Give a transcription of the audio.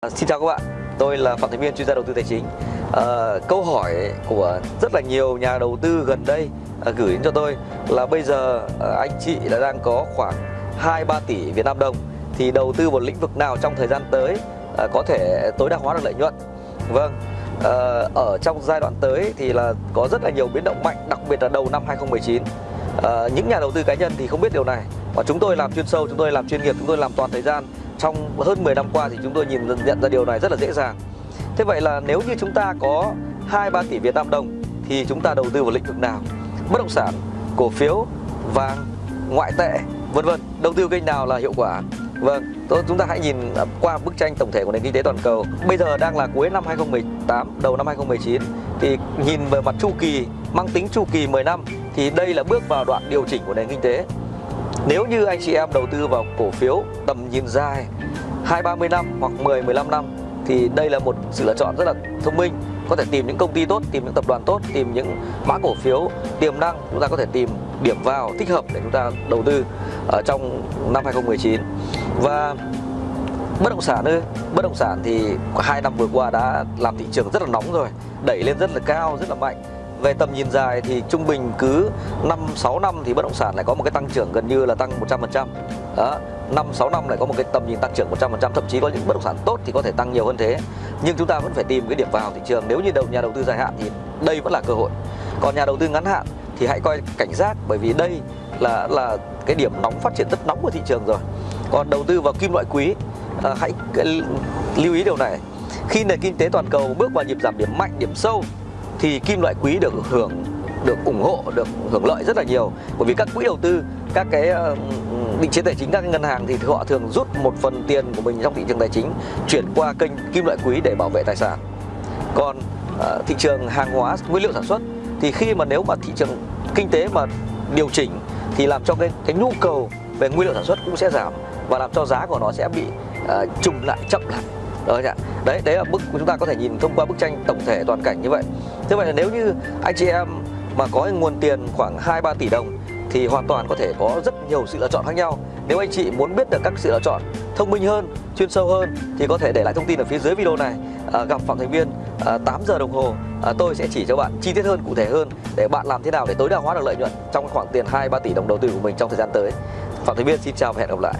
À, xin chào các bạn, tôi là Phạm Thành Viên chuyên gia đầu tư tài chính. À, câu hỏi của rất là nhiều nhà đầu tư gần đây à, gửi đến cho tôi là bây giờ à, anh chị đã đang có khoảng 2-3 tỷ Việt Nam đồng thì đầu tư vào lĩnh vực nào trong thời gian tới à, có thể tối đa hóa được lợi nhuận. Vâng, à, ở trong giai đoạn tới thì là có rất là nhiều biến động mạnh, đặc biệt là đầu năm 2019. À, những nhà đầu tư cá nhân thì không biết điều này. Và chúng tôi làm chuyên sâu, chúng tôi làm chuyên nghiệp, chúng tôi làm toàn thời gian trong hơn 10 năm qua thì chúng tôi nhìn nhận ra điều này rất là dễ dàng. Thế vậy là nếu như chúng ta có 2-3 tỷ Việt Nam đồng thì chúng ta đầu tư vào lĩnh vực nào? Bất động sản, cổ phiếu, vàng, ngoại tệ, vân vân. Đầu tư kênh nào là hiệu quả? Vâng, chúng ta hãy nhìn qua bức tranh tổng thể của nền kinh tế toàn cầu. Bây giờ đang là cuối năm 2018, đầu năm 2019 thì nhìn về mặt chu kỳ mang tính chu kỳ 10 năm thì đây là bước vào đoạn điều chỉnh của nền kinh tế. Nếu như anh chị em đầu tư vào cổ phiếu tầm nhìn dài 2-30 năm hoặc 10-15 năm thì đây là một sự lựa chọn rất là thông minh. Có thể tìm những công ty tốt, tìm những tập đoàn tốt, tìm những mã cổ phiếu tiềm năng chúng ta có thể tìm điểm vào thích hợp để chúng ta đầu tư ở trong năm 2019 và bất động sản ư bất động sản thì hai năm vừa qua đã làm thị trường rất là nóng rồi đẩy lên rất là cao rất là mạnh về tầm nhìn dài thì trung bình cứ 5 6 năm thì bất động sản lại có một cái tăng trưởng gần như là tăng 100%. Đó, 5 6 năm lại có một cái tầm nhìn tăng trưởng 100%, thậm chí có những bất động sản tốt thì có thể tăng nhiều hơn thế. Nhưng chúng ta vẫn phải tìm cái điểm vào thị trường. Nếu như đầu nhà đầu tư dài hạn thì đây vẫn là cơ hội. Còn nhà đầu tư ngắn hạn thì hãy coi cảnh giác bởi vì đây là là cái điểm nóng phát triển rất nóng của thị trường rồi. Còn đầu tư vào kim loại quý à, hãy lưu ý điều này. Khi nền kinh tế toàn cầu bước vào nhịp giảm điểm mạnh, điểm sâu thì kim loại quý được hưởng được ủng hộ được hưởng lợi rất là nhiều bởi vì các quỹ đầu tư các cái ờ, định chế tài chính các ngân hàng thì họ thường rút một phần tiền của mình trong thị trường tài chính chuyển qua kênh kim loại quý để bảo vệ tài sản còn uh, thị trường hàng hóa nguyên liệu sản xuất thì khi mà nếu mà thị trường kinh tế mà điều chỉnh thì làm cho cái cái nhu cầu về nguyên liệu sản xuất cũng sẽ giảm và làm cho giá của nó sẽ bị uh, trùng lại chậm lại đó? Đấy, đấy là bức chúng ta có thể nhìn thông qua bức tranh tổng thể toàn cảnh như vậy. Thế vậy là nếu như anh chị em mà có nguồn tiền khoảng 2 3 tỷ đồng thì hoàn toàn có thể có rất nhiều sự lựa chọn khác nhau. Nếu anh chị muốn biết được các sự lựa chọn thông minh hơn, chuyên sâu hơn thì có thể để lại thông tin ở phía dưới video này. À, gặp Phạm Thành Viên à, 8 giờ đồng hồ à, tôi sẽ chỉ cho bạn chi tiết hơn, cụ thể hơn để bạn làm thế nào để tối đa hóa được lợi nhuận trong khoảng tiền 2 3 tỷ đồng đầu tư của mình trong thời gian tới. Phạm Thành Viên xin chào và hẹn gặp lại.